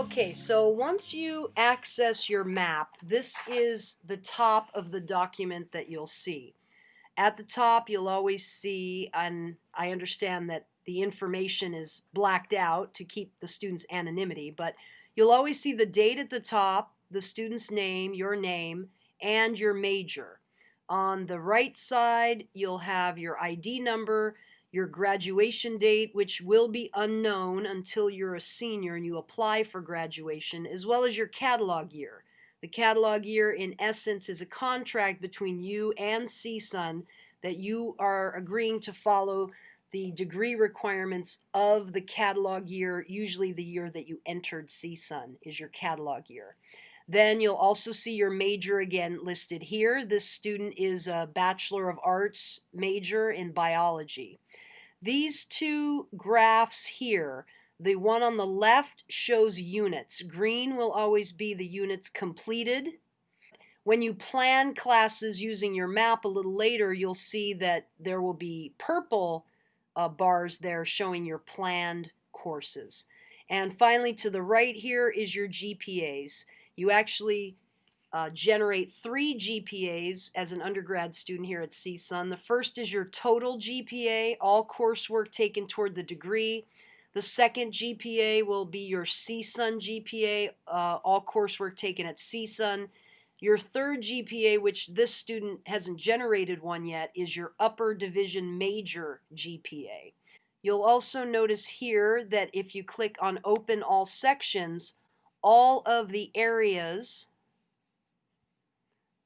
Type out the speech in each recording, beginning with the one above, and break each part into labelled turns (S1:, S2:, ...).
S1: Okay, so once you access your map, this is the top of the document that you'll see. At the top, you'll always see, and I understand that the information is blacked out to keep the student's anonymity, but you'll always see the date at the top, the student's name, your name, and your major. On the right side, you'll have your ID number, your graduation date, which will be unknown until you're a senior and you apply for graduation, as well as your catalog year. The catalog year, in essence, is a contract between you and CSUN that you are agreeing to follow the degree requirements of the catalog year, usually the year that you entered CSUN is your catalog year. Then you'll also see your major again listed here. This student is a Bachelor of Arts major in biology. These two graphs here, the one on the left shows units. Green will always be the units completed. When you plan classes using your map a little later, you'll see that there will be purple uh, bars there showing your planned courses. And finally, to the right here is your GPAs. You actually uh, generate three GPAs as an undergrad student here at CSUN. The first is your total GPA, all coursework taken toward the degree. The second GPA will be your CSUN GPA, uh, all coursework taken at CSUN. Your third GPA, which this student hasn't generated one yet, is your upper division major GPA. You'll also notice here that if you click on open all sections, all of the areas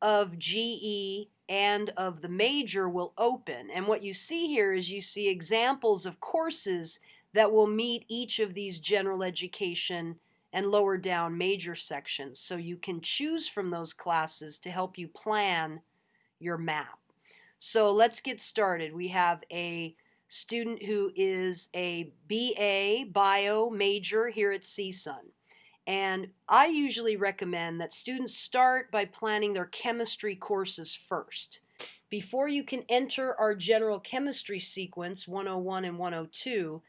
S1: of GE and of the major will open. And what you see here is you see examples of courses that will meet each of these general education and lower down major sections. So you can choose from those classes to help you plan your map. So let's get started. We have a student who is a BA bio major here at CSUN. And I usually recommend that students start by planning their chemistry courses first. Before you can enter our general chemistry sequence 101 and 102,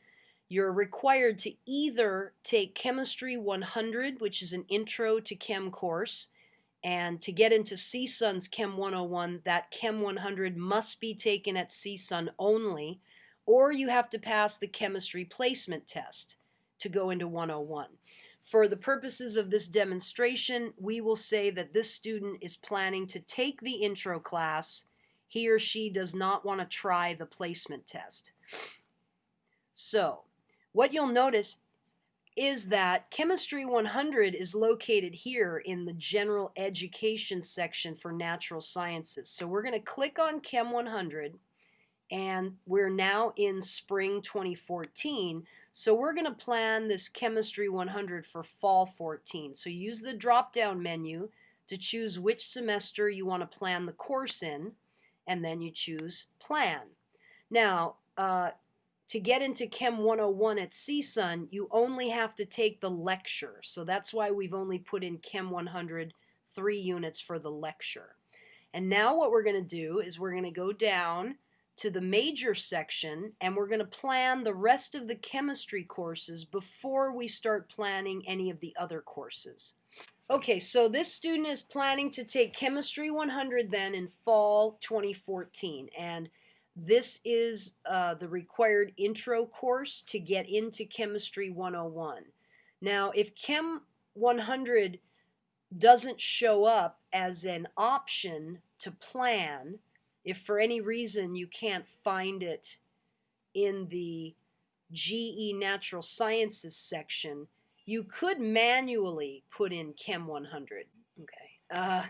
S1: you're required to either take Chemistry 100, which is an intro to chem course, and to get into CSUN's Chem 101, that Chem 100 must be taken at CSUN only, or you have to pass the chemistry placement test to go into 101. For the purposes of this demonstration, we will say that this student is planning to take the intro class. He or she does not want to try the placement test. So, what you'll notice is that Chemistry 100 is located here in the General Education section for Natural Sciences. So we're going to click on Chem 100 and we're now in spring 2014. So we're going to plan this Chemistry 100 for fall 14. So use the drop-down menu to choose which semester you want to plan the course in, and then you choose Plan. Now, uh, to get into Chem 101 at CSUN, you only have to take the lecture. So that's why we've only put in Chem 100 three units for the lecture. And now what we're going to do is we're going to go down to the major section and we're going to plan the rest of the chemistry courses before we start planning any of the other courses. Okay, so this student is planning to take Chemistry 100 then in fall 2014 and this is uh, the required intro course to get into Chemistry 101. Now, if Chem 100 doesn't show up as an option to plan, if for any reason you can't find it in the GE Natural Sciences section, you could manually put in Chem 100. Okay. Uh,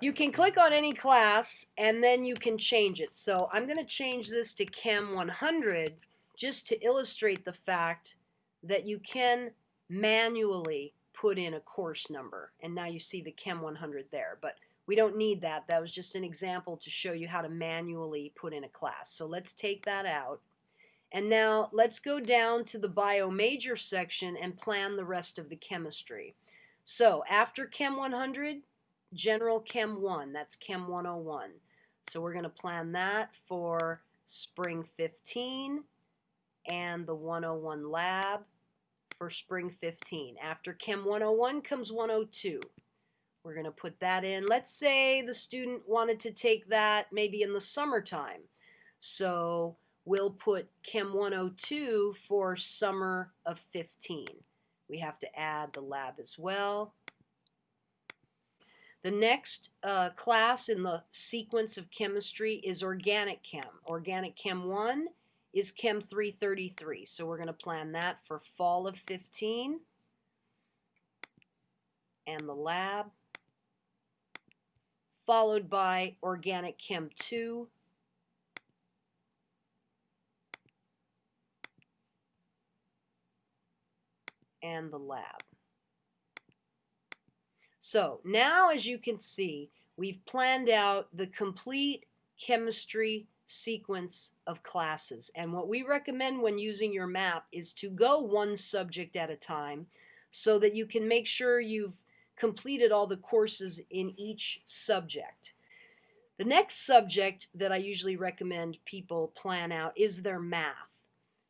S1: you can click on any class and then you can change it. So I'm going to change this to Chem 100 just to illustrate the fact that you can manually put in a course number. And now you see the Chem 100 there. But we don't need that. That was just an example to show you how to manually put in a class. So let's take that out. And now let's go down to the bio major section and plan the rest of the chemistry. So after Chem 100, General Chem 1, that's Chem 101. So we're going to plan that for spring 15 and the 101 lab. for spring 15. After Chem 101 comes 102. We're going to put that in. Let's say the student wanted to take that maybe in the summertime. So we'll put Chem 102 for summer of 15. We have to add the lab as well. The next uh, class in the sequence of chemistry is organic chem. Organic chem 1 is chem 333. So we're going to plan that for fall of 15. And the lab followed by Organic Chem 2. and the lab. So now as you can see, we've planned out the complete chemistry sequence of classes. And what we recommend when using your map is to go one subject at a time so that you can make sure you've completed all the courses in each subject. The next subject that I usually recommend people plan out is their math.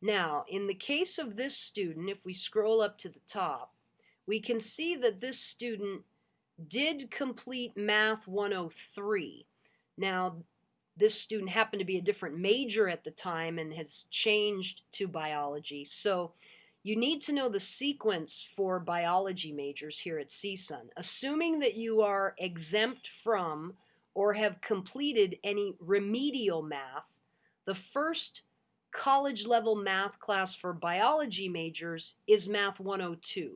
S1: Now, in the case of this student, if we scroll up to the top, we can see that this student did complete Math 103. Now, this student happened to be a different major at the time and has changed to biology. So you need to know the sequence for biology majors here at CSUN. Assuming that you are exempt from or have completed any remedial math, the first college level math class for biology majors is Math 102.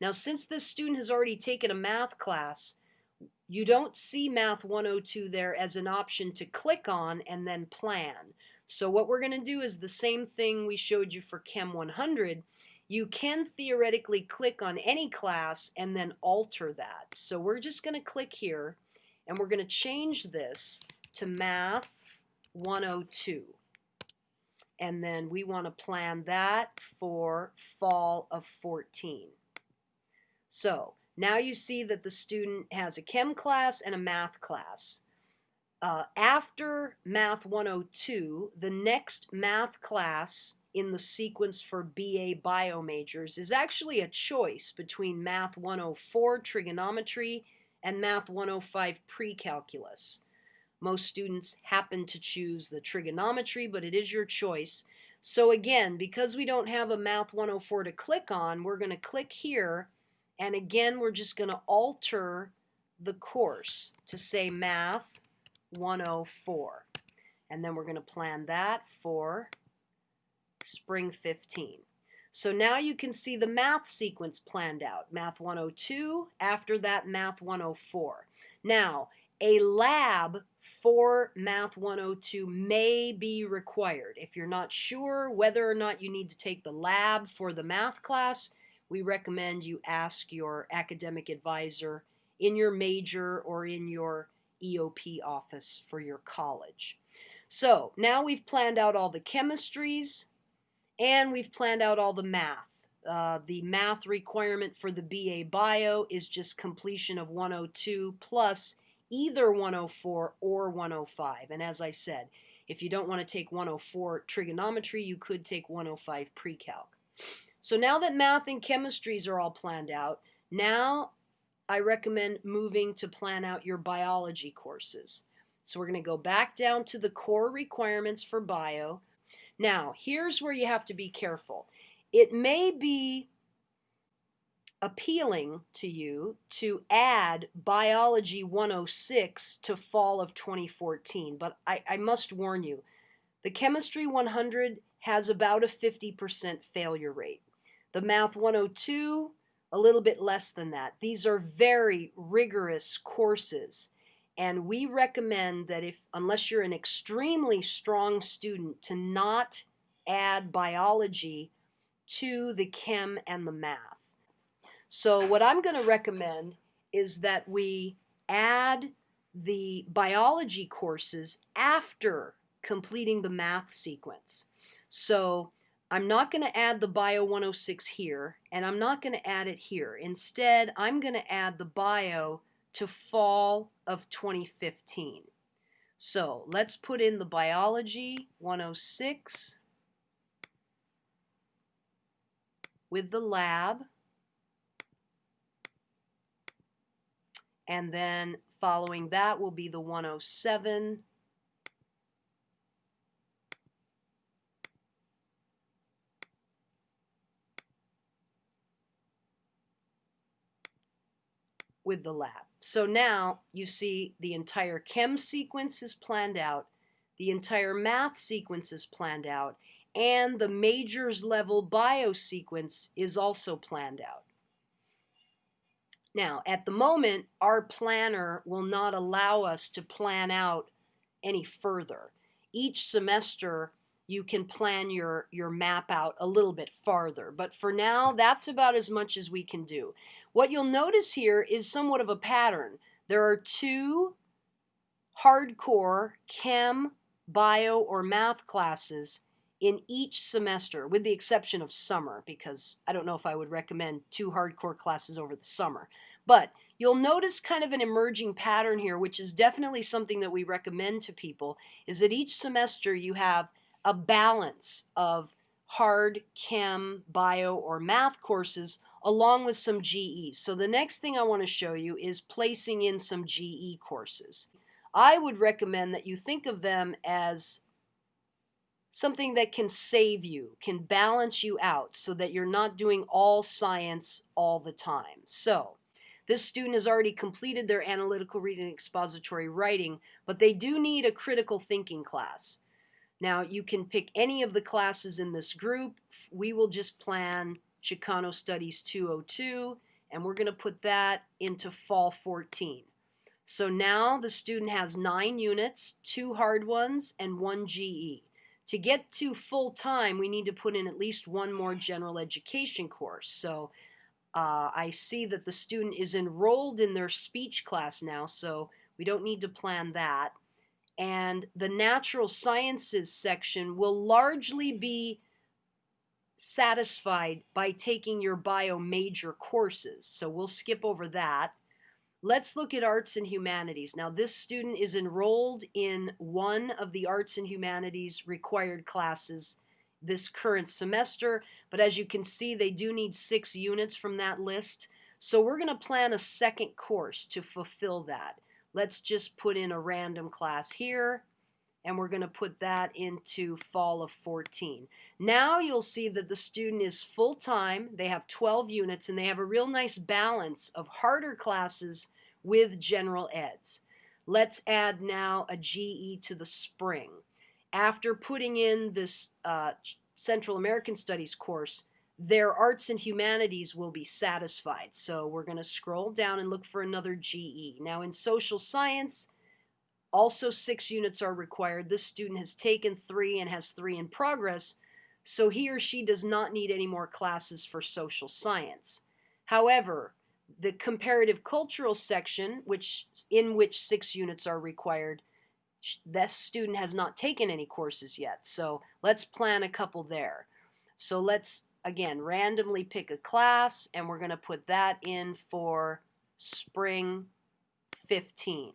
S1: Now, since this student has already taken a math class, you don't see Math 102 there as an option to click on and then plan. So what we're going to do is the same thing we showed you for Chem 100, you can theoretically click on any class and then alter that. So we're just going to click here and we're going to change this to Math 102. And then we want to plan that for fall of 14. So now you see that the student has a chem class and a math class. Uh, after Math 102, the next math class in the sequence for BA bio majors is actually a choice between Math 104 trigonometry and Math 105 pre-calculus. Most students happen to choose the trigonometry, but it is your choice. So again, because we don't have a Math 104 to click on, we're going to click here, and again, we're just going to alter the course to say Math 104. And then we're going to plan that for spring 15. So now you can see the math sequence planned out. Math 102, after that Math 104. Now, a lab for Math 102 may be required. If you're not sure whether or not you need to take the lab for the math class, we recommend you ask your academic advisor in your major or in your EOP office for your college. So now we've planned out all the chemistries, and we've planned out all the math. Uh, the math requirement for the BA Bio is just completion of 102 plus either 104 or 105. And as I said, if you don't want to take 104 trigonometry, you could take 105 pre-calc. So now that math and chemistries are all planned out, now I recommend moving to plan out your biology courses. So we're going to go back down to the core requirements for bio. Now, here's where you have to be careful. It may be appealing to you to add Biology 106 to fall of 2014, but I, I must warn you, the Chemistry 100 has about a 50% failure rate. The Math 102, a little bit less than that. These are very rigorous courses. And we recommend that if, unless you're an extremely strong student, to not add biology to the chem and the math. So what I'm going to recommend is that we add the biology courses after completing the math sequence. So I'm not going to add the Bio 106 here, and I'm not going to add it here. Instead, I'm going to add the Bio to fall of 2015. So let's put in the biology 106. with the lab. And then following that will be the 107 with the lab. So now you see the entire chem sequence is planned out, the entire math sequence is planned out, and the majors level bio sequence is also planned out. Now, at the moment, our planner will not allow us to plan out any further. Each semester, you can plan your, your map out a little bit farther. But for now, that's about as much as we can do. What you'll notice here is somewhat of a pattern. There are two hardcore chem, bio, or math classes in each semester, with the exception of summer, because I don't know if I would recommend two hardcore classes over the summer. But you'll notice kind of an emerging pattern here, which is definitely something that we recommend to people, is that each semester you have a balance of hard chem, bio, or math courses along with some GE. So the next thing I want to show you is placing in some GE courses. I would recommend that you think of them as something that can save you, can balance you out so that you're not doing all science all the time. So this student has already completed their analytical reading expository writing, but they do need a critical thinking class. Now you can pick any of the classes in this group. We will just plan Chicano Studies 202, and we're going to put that into Fall 14. So now the student has nine units, two hard ones, and one GE. To get to full time, we need to put in at least one more general education course. So uh, I see that the student is enrolled in their speech class now, so we don't need to plan that. And the natural sciences section will largely be satisfied by taking your bio major courses. So we'll skip over that. Let's look at arts and humanities. Now this student is enrolled in one of the arts and humanities required classes this current semester, but as you can see, they do need six units from that list. So we're going to plan a second course to fulfill that. Let's just put in a random class here and we're going to put that into fall of 14. Now you'll see that the student is full-time, they have 12 units, and they have a real nice balance of harder classes with general eds. Let's add now a GE to the spring. After putting in this uh, Central American Studies course, their arts and humanities will be satisfied. So we're going to scroll down and look for another GE. Now in social science, also, six units are required. This student has taken three and has three in progress, so he or she does not need any more classes for social science. However, the comparative cultural section, which in which six units are required, this student has not taken any courses yet. So let's plan a couple there. So let's, again, randomly pick a class, and we're going to put that in for spring 15.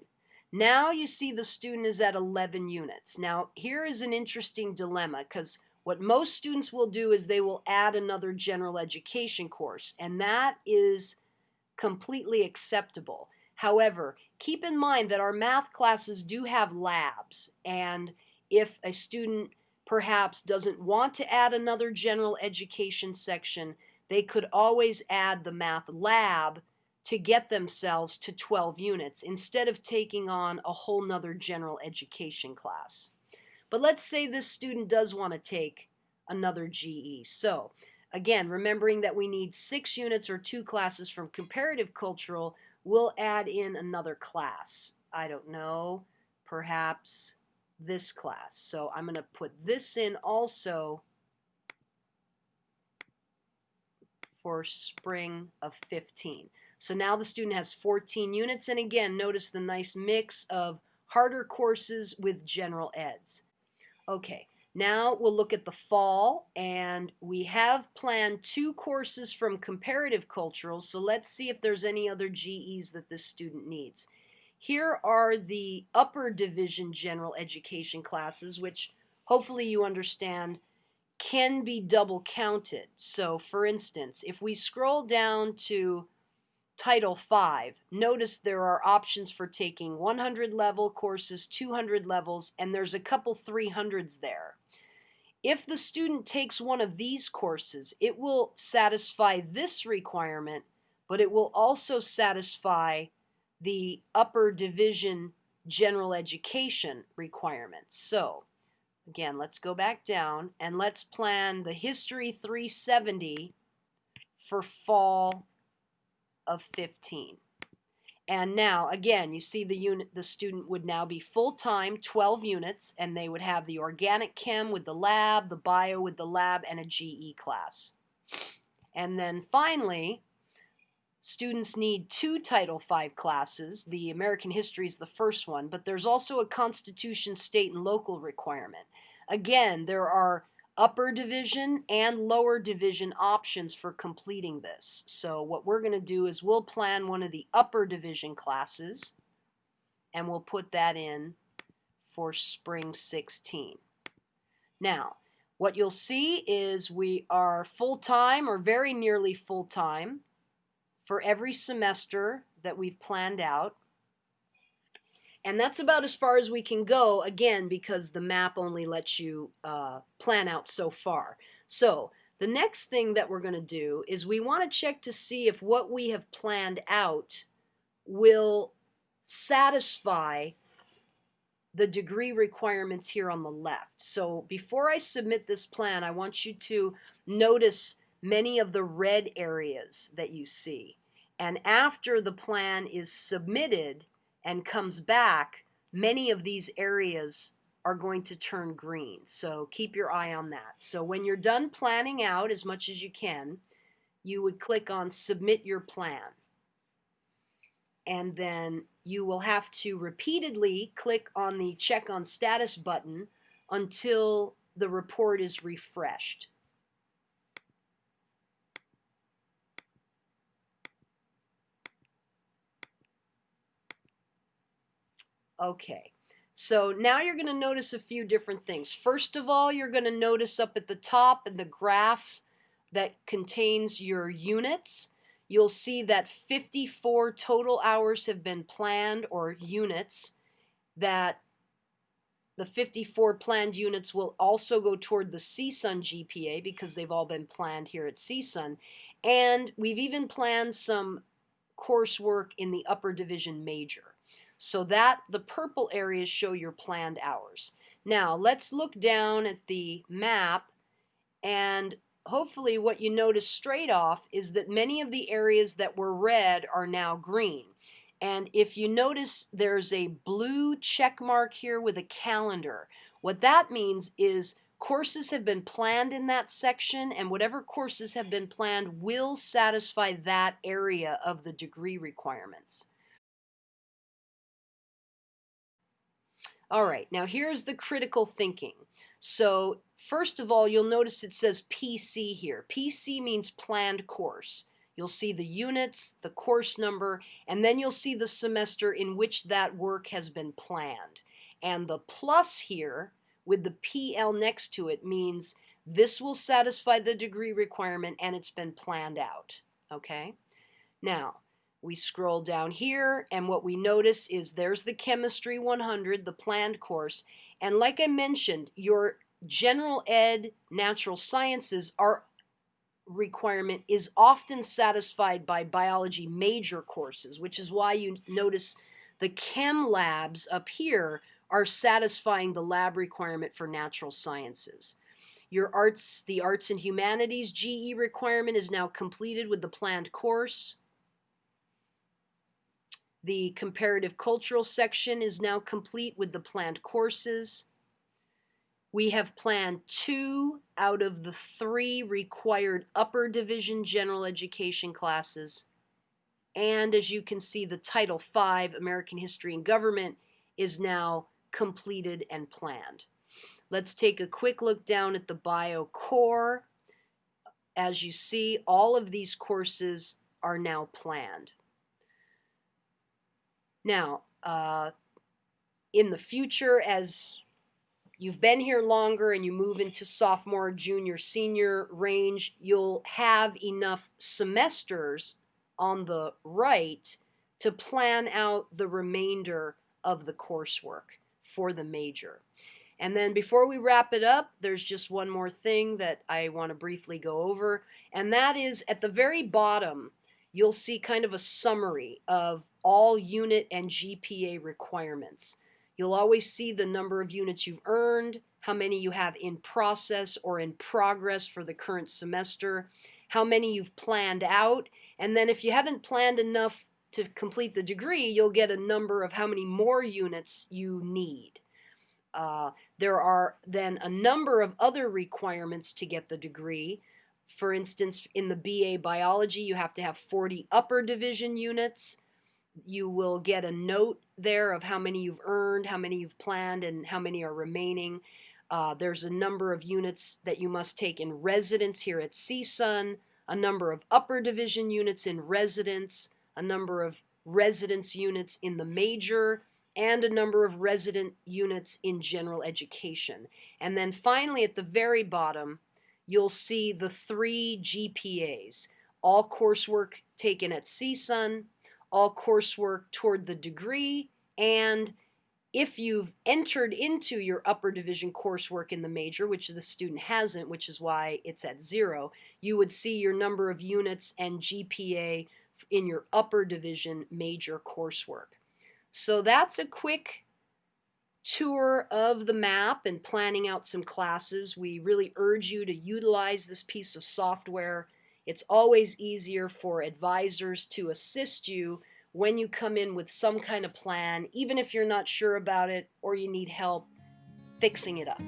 S1: Now you see the student is at 11 units. Now here is an interesting dilemma because what most students will do is they will add another general education course and that is completely acceptable. However, keep in mind that our math classes do have labs and if a student perhaps doesn't want to add another general education section, they could always add the math lab to get themselves to 12 units instead of taking on a whole nother general education class. But let's say this student does want to take another GE. So again, remembering that we need six units or two classes from comparative cultural, we'll add in another class. I don't know, perhaps this class. So I'm going to put this in also for spring of 15. So now the student has 14 units. And again, notice the nice mix of harder courses with general eds. Okay, now we'll look at the fall. And we have planned two courses from comparative cultural. So let's see if there's any other GEs that this student needs. Here are the upper division general education classes, which hopefully you understand can be double counted. So for instance, if we scroll down to Title 5, notice there are options for taking 100 level courses, 200 levels, and there's a couple 300s there. If the student takes one of these courses, it will satisfy this requirement, but it will also satisfy the upper division general education requirements. So Again, let's go back down and let's plan the History 370 for fall of 15. And now, again, you see the unit, the student would now be full-time, 12 units, and they would have the organic chem with the lab, the bio with the lab, and a GE class. And then finally, Students need two Title V classes. The American History is the first one, but there's also a Constitution state and local requirement. Again, there are upper division and lower division options for completing this. So what we're going to do is we'll plan one of the upper division classes and we'll put that in for spring 16. Now, what you'll see is we are full-time or very nearly full-time for every semester that we've planned out. And that's about as far as we can go, again, because the map only lets you uh, plan out so far. So the next thing that we're going to do is we want to check to see if what we have planned out will satisfy the degree requirements here on the left. So before I submit this plan, I want you to notice many of the red areas that you see. And after the plan is submitted and comes back, many of these areas are going to turn green. So keep your eye on that. So when you're done planning out as much as you can, you would click on Submit Your Plan. And then you will have to repeatedly click on the Check on Status button until the report is refreshed. Okay, so now you're going to notice a few different things. First of all, you're going to notice up at the top in the graph that contains your units, you'll see that 54 total hours have been planned or units that the 54 planned units will also go toward the CSUN GPA because they've all been planned here at CSUN. And we've even planned some coursework in the upper division major. So that the purple areas show your planned hours. Now let's look down at the map and hopefully what you notice straight off is that many of the areas that were red are now green. And if you notice there's a blue check mark here with a calendar. What that means is courses have been planned in that section and whatever courses have been planned will satisfy that area of the degree requirements. All right, now here's the critical thinking. So first of all, you'll notice it says PC here. PC means planned course. You'll see the units, the course number, and then you'll see the semester in which that work has been planned. And the plus here with the PL next to it means this will satisfy the degree requirement and it's been planned out. Okay? Now, we scroll down here and what we notice is there's the Chemistry 100, the planned course. And like I mentioned, your general ed natural sciences are requirement is often satisfied by biology major courses, which is why you notice the chem labs up here are satisfying the lab requirement for natural sciences. Your arts, the arts and humanities GE requirement is now completed with the planned course. The comparative cultural section is now complete with the planned courses. We have planned two out of the three required upper division general education classes. And as you can see, the Title V, American History and Government, is now completed and planned. Let's take a quick look down at the Bio Core. As you see, all of these courses are now planned. Now, uh, in the future, as you've been here longer and you move into sophomore, junior, senior range, you'll have enough semesters on the right to plan out the remainder of the coursework for the major. And then before we wrap it up, there's just one more thing that I want to briefly go over, and that is at the very bottom, you'll see kind of a summary of all unit and GPA requirements. You'll always see the number of units you've earned, how many you have in process or in progress for the current semester, how many you've planned out, and then if you haven't planned enough to complete the degree, you'll get a number of how many more units you need. Uh, there are then a number of other requirements to get the degree. For instance, in the BA biology, you have to have 40 upper division units. You will get a note there of how many you've earned, how many you've planned, and how many are remaining. Uh, there's a number of units that you must take in residence here at CSUN, a number of upper division units in residence, a number of residence units in the major, and a number of resident units in general education. And then finally at the very bottom, you'll see the three GPAs, all coursework taken at CSUN, all coursework toward the degree, and if you've entered into your upper division coursework in the major, which the student hasn't, which is why it's at zero, you would see your number of units and GPA in your upper division major coursework. So that's a quick tour of the map and planning out some classes. We really urge you to utilize this piece of software. It's always easier for advisors to assist you when you come in with some kind of plan, even if you're not sure about it or you need help fixing it up.